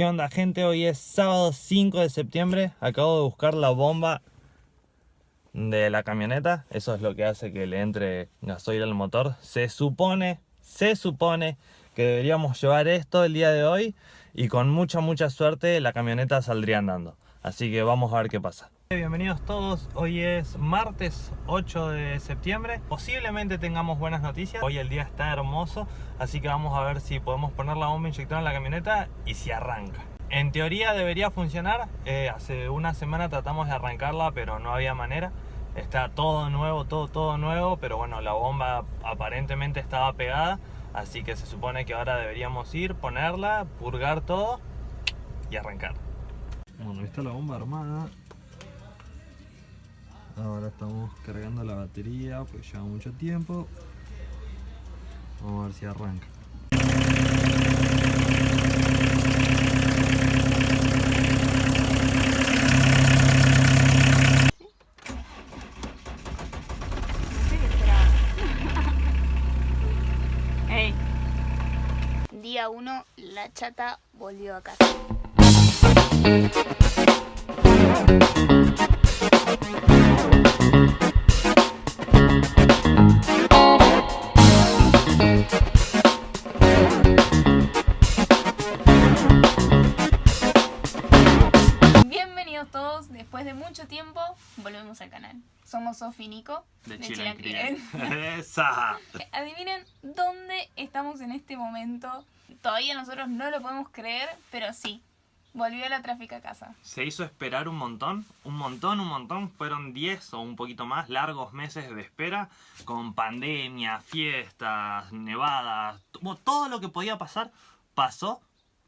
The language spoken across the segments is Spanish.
¿Qué onda gente? Hoy es sábado 5 de septiembre. Acabo de buscar la bomba de la camioneta. Eso es lo que hace que le entre gasoil al motor. Se supone, se supone que deberíamos llevar esto el día de hoy. Y con mucha, mucha suerte la camioneta saldría andando. Así que vamos a ver qué pasa. Bienvenidos todos, hoy es martes 8 de septiembre. Posiblemente tengamos buenas noticias. Hoy el día está hermoso Así que vamos a ver si podemos poner la bomba inyectora en la camioneta Y si arranca. En teoría debería funcionar. Eh, Hace una semana tratamos de arrancarla pero no había manera. Está todo nuevo, todo, todo nuevo Pero bueno, la bomba aparentemente estaba pegada Así que se supone que ahora deberíamos ir, ponerla, purgar todo y arrancar. Bueno, está la bomba armada Ahora estamos cargando la batería, pues lleva mucho tiempo. Vamos a ver si arranca. Día 1, la chata volvió a casa. De, de Chile Chile Esa. Adivinen dónde estamos en este momento. Todavía nosotros no lo podemos creer, pero sí, volvió la tráfico a casa. Se hizo esperar un montón, un montón, un montón. Fueron 10 o un poquito más largos meses de espera con pandemia, fiestas, nevadas, todo lo que podía pasar pasó.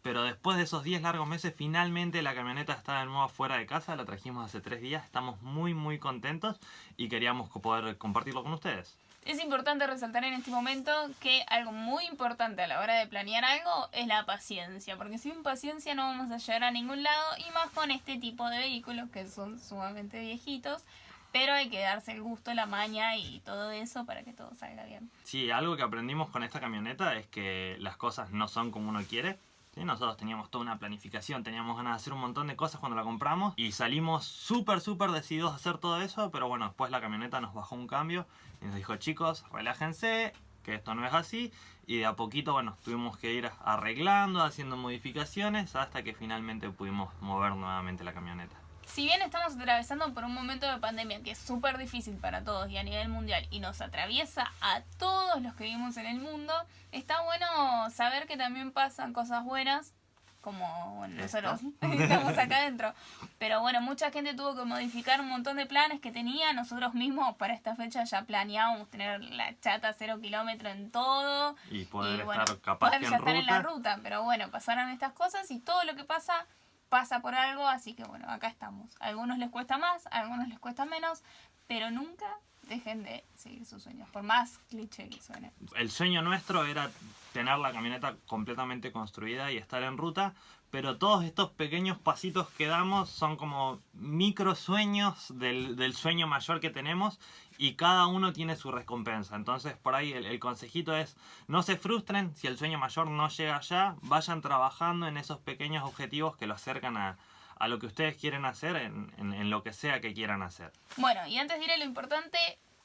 Pero después de esos 10 largos meses, finalmente la camioneta está de nuevo fuera de casa. La trajimos hace 3 días. Estamos muy, muy contentos y queríamos poder compartirlo con ustedes. Es importante resaltar en este momento que algo muy importante a la hora de planear algo es la paciencia, porque sin paciencia no vamos a llegar a ningún lado y más con este tipo de vehículos que son sumamente viejitos, pero hay que darse el gusto, la maña y todo eso para que todo salga bien. Sí, algo que aprendimos con esta camioneta es que las cosas no son como uno quiere. Nosotros teníamos toda una planificación, teníamos ganas de hacer un montón de cosas cuando la compramos y salimos súper, súper decididos a hacer todo eso, pero bueno, después la camioneta nos bajó un cambio y nos dijo, chicos, relájense, que esto no es así. Y de a poquito, bueno, tuvimos que ir arreglando, haciendo modificaciones, hasta que finalmente pudimos mover nuevamente la camioneta. Si bien estamos atravesando por un momento de pandemia que es súper difícil para todos y a nivel mundial y nos atraviesa a todos los que vivimos en el mundo, está bueno saber que también pasan cosas buenas como bueno, nosotros estamos acá adentro. Pero bueno, mucha gente tuvo que modificar un montón de planes que tenía. Nosotros mismos para esta fecha ya planeábamos tener la chata cero kilómetro en todo. Y poder bueno, estar capaz poder ya en estar en la ruta. ruta. Pero bueno, pasaron estas cosas y todo lo que pasa pasa por algo. Así que bueno, acá estamos. A algunos les cuesta más, a algunos les cuesta menos. Pero nunca dejen de seguir sus sueños, por más cliché que suene. El sueño nuestro era tener la camioneta completamente construida y estar en ruta, pero todos estos pequeños pasitos que damos son como micro sueños del, del sueño mayor que tenemos y cada uno tiene su recompensa. Entonces por ahí el, consejito es no se frustren si el sueño mayor no llega allá, vayan trabajando en esos pequeños objetivos que lo acercan a, a lo que ustedes quieren hacer en, en, lo que sea que quieran hacer. Bueno, y antes de lo importante,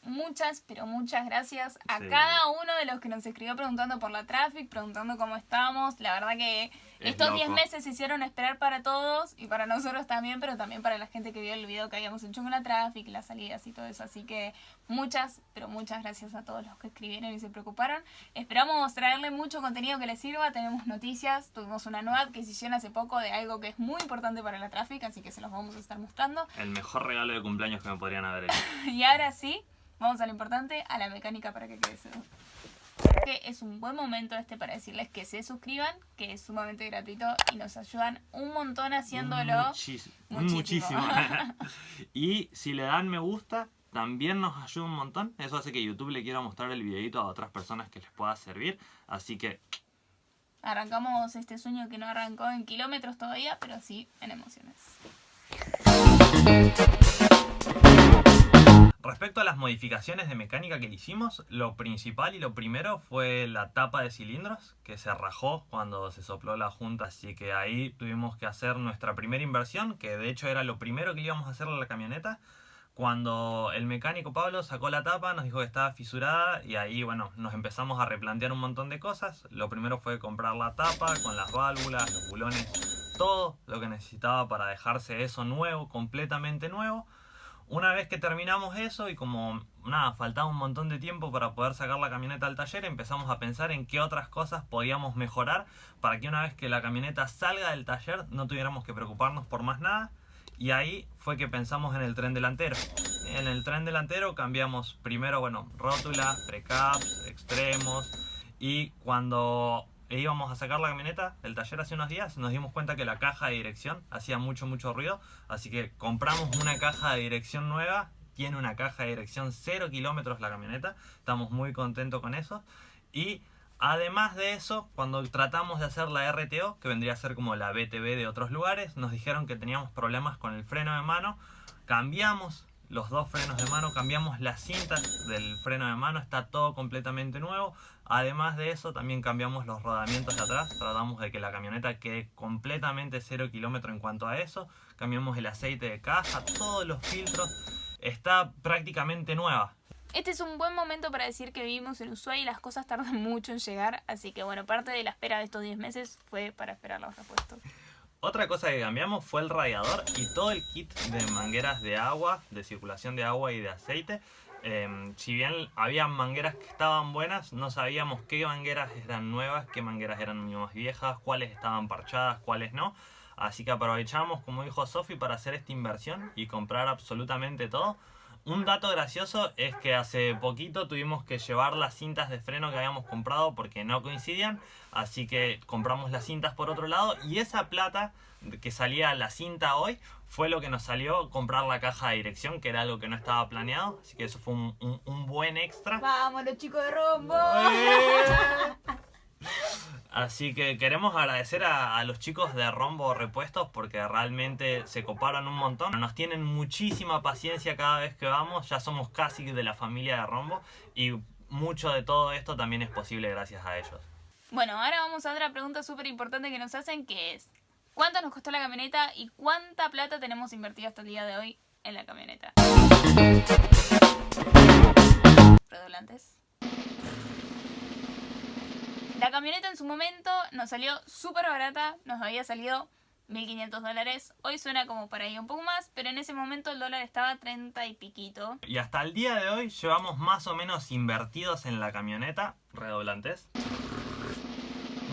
muchas, pero muchas gracias a Sí. cada uno de los que nos escribió preguntando por la traffic, preguntando cómo estamos. La verdad que Es estos 10 loco. meses se hicieron esperar para todos y para nosotros también, pero también para la gente que vio el video que habíamos hecho con la traffic, las salidas y todo eso. Así que muchas, pero muchas gracias a todos los que escribieron y se preocuparon. Esperamos traerle mucho contenido que les sirva. Tenemos noticias, tuvimos una nueva adquisición hace poco de algo que es muy importante para la traffic, así que se los vamos a estar mostrando. El mejor regalo de cumpleaños que me podrían haber hecho. Y ahora sí, vamos a lo importante, a la mecánica para que quede seguro. Que es un buen momento este para decirles que se suscriban, que es sumamente gratuito y nos ayudan un montón haciéndolo. Muchis- Muchísimo. muchísimo. y si le dan me gusta, también nos ayuda un montón. Eso hace que YouTube le quiera mostrar el videito a otras personas que les pueda servir. Así que Arrancamos este sueño que no arrancó en kilómetros todavía, pero sí en emociones. Respecto a las modificaciones de mecánica que le hicimos, lo principal y lo primero fue la tapa de cilindros que se rajó cuando se sopló la junta, así que ahí tuvimos que hacer nuestra primera inversión, que de hecho era lo primero que íbamos a hacer a la camioneta. Cuando el mecánico Pablo sacó la tapa, nos dijo que estaba fisurada y ahí, bueno, nos empezamos a replantear un montón de cosas. Lo primero fue comprar la tapa con las válvulas, los bulones, todo lo que necesitaba para dejarse eso nuevo, completamente nuevo. Una vez que terminamos eso y como nada, faltaba un montón de tiempo para poder sacar la camioneta al taller, empezamos a pensar en qué otras cosas podíamos mejorar para que una vez que la camioneta salga del taller no tuviéramos que preocuparnos por más nada. Y ahí fue que pensamos en el tren delantero. En el tren delantero cambiamos primero, bueno, rótula, precaps, extremos y cuando e íbamos a sacar la camioneta del taller hace unos días, nos dimos cuenta que la caja de dirección hacía mucho, mucho ruido. Así que compramos una caja de dirección nueva. Tiene una caja de dirección 0 kilómetros la camioneta. Estamos muy contentos con eso. Y además de eso, cuando tratamos de hacer la RTO, que vendría a ser como la BTV de otros lugares, nos dijeron que teníamos problemas con el freno de mano. Cambiamos los dos frenos de mano, cambiamos las cintas del freno de mano, está todo completamente nuevo. Además de eso, también cambiamos los rodamientos de atrás, tratamos de que la camioneta quede completamente cero kilómetro en cuanto a eso. Cambiamos el aceite de caja, todos los filtros, está prácticamente nueva. Este es un buen momento para decir que vivimos en Ushuaia y las cosas tardan mucho en llegar, así que bueno, parte de la espera de estos 10 meses fue para esperar los repuestos. Otra cosa que cambiamos fue el radiador y todo el kit de mangueras de agua, de circulación de agua y de aceite. Em, si bien había mangueras que estaban buenas, no sabíamos qué mangueras eran nuevas, qué mangueras eran más viejas, cuáles estaban parchadas, cuáles no. Así que aprovechamos, como dijo Sofi, para hacer esta inversión y comprar absolutamente todo. Un dato gracioso es que hace poquito tuvimos que llevar las cintas de freno que habíamos comprado porque no coincidían, así que compramos las cintas por otro lado y esa plata que salía la cinta hoy fue lo que nos salió comprar la caja de dirección, que era algo que no estaba planeado, así que eso fue un, un buen extra. ¡Vamos los chicos de Rombo! Así que queremos agradecer a, los chicos de Rombo Repuestos porque realmente se coparon un montón. Nos tienen muchísima paciencia cada vez que vamos. Ya somos casi de la familia de Rombo y mucho de todo esto también es posible gracias a ellos. Bueno, ahora vamos a otra pregunta súper importante que nos hacen que es ¿Cuánto nos costó la camioneta y cuánta plata tenemos invertida hasta el día de hoy en la camioneta? Redoblantes. La camioneta en su momento nos salió súper barata, nos había salido 1.500 dólares. Hoy suena como para ir un poco más, pero en ese momento el dólar estaba 30 y piquito. Y hasta el día de hoy llevamos más o menos invertidos en la camioneta, redoblantes,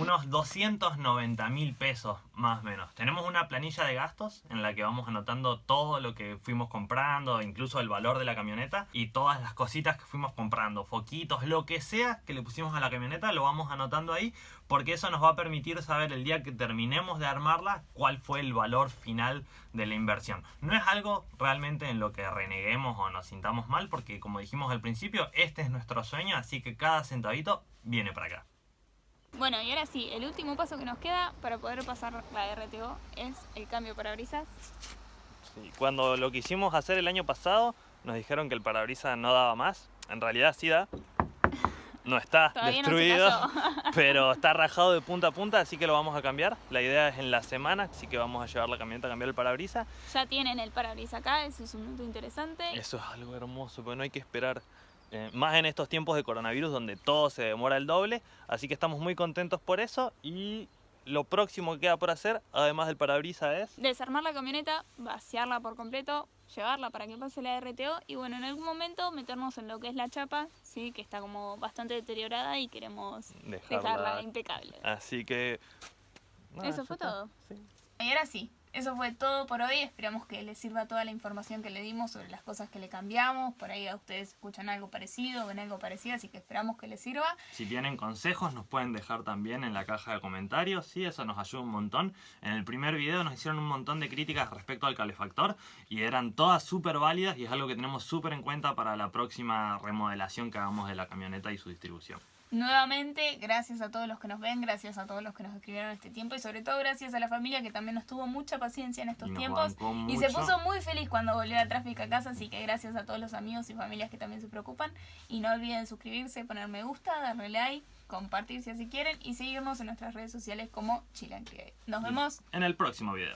unos 290 mil pesos más o menos. Tenemos una planilla de gastos en la que vamos anotando todo lo que fuimos comprando, incluso el valor de la camioneta y todas las cositas que fuimos comprando, foquitos, lo que sea que le pusimos a la camioneta, lo vamos anotando ahí porque eso nos va a permitir saber el día que terminemos de armarla cuál fue el valor final de la inversión. No es algo realmente en lo que reneguemos o nos sintamos mal porque como dijimos al principio, este es nuestro sueño, así que cada centavito viene para acá. Bueno, y ahora sí, el último paso que nos queda para poder pasar la RTO es el cambio parabrisas. Sí, cuando lo quisimos hacer el año pasado, nos dijeron que el parabrisas no daba más. En realidad sí da. No está destruido, pero está rajado de punta a punta, así que lo vamos a cambiar. La idea es en la semana, así que vamos a llevar la camioneta a cambiar el parabrisas. Ya tienen el parabrisas acá, eso es un punto interesante. Eso es algo hermoso, porque no hay que esperar eh, más en estos tiempos de coronavirus donde todo se demora el doble, así que estamos muy contentos por eso y lo próximo que queda por hacer, además del parabrisas, es... Desarmar la camioneta, vaciarla por completo, llevarla para que pase la RTO y bueno, en algún momento meternos en lo que es la chapa, sí, que está como bastante deteriorada y queremos dejarla, impecable. Así que... eso fue todo. Y ahora sí, eso fue todo por hoy. Esperamos que les sirva toda la información que le dimos sobre las cosas que le cambiamos. Por ahí a ustedes escuchan algo parecido, ven algo parecido, así que esperamos que les sirva. Si tienen consejos, nos pueden dejar también en la caja de comentarios. Sí, eso nos ayuda un montón. En el primer video nos hicieron un montón de críticas respecto al calefactor y eran todas súper válidas y es algo que tenemos súper en cuenta para la próxima remodelación que hagamos de la camioneta y su distribución. Nuevamente, gracias a todos los que nos ven, gracias a todos los que nos escribieron este tiempo y sobre todo gracias a la familia que también nos tuvo mucha paciencia en estos nos tiempos y se puso muy feliz cuando volvió a tráfico a casa, así que gracias a todos los amigos y familias que también se preocupan y no olviden suscribirse, poner me gusta, darle like, compartir si así quieren y seguirnos en nuestras redes sociales como Chilan Create. Nos vemos En el próximo video.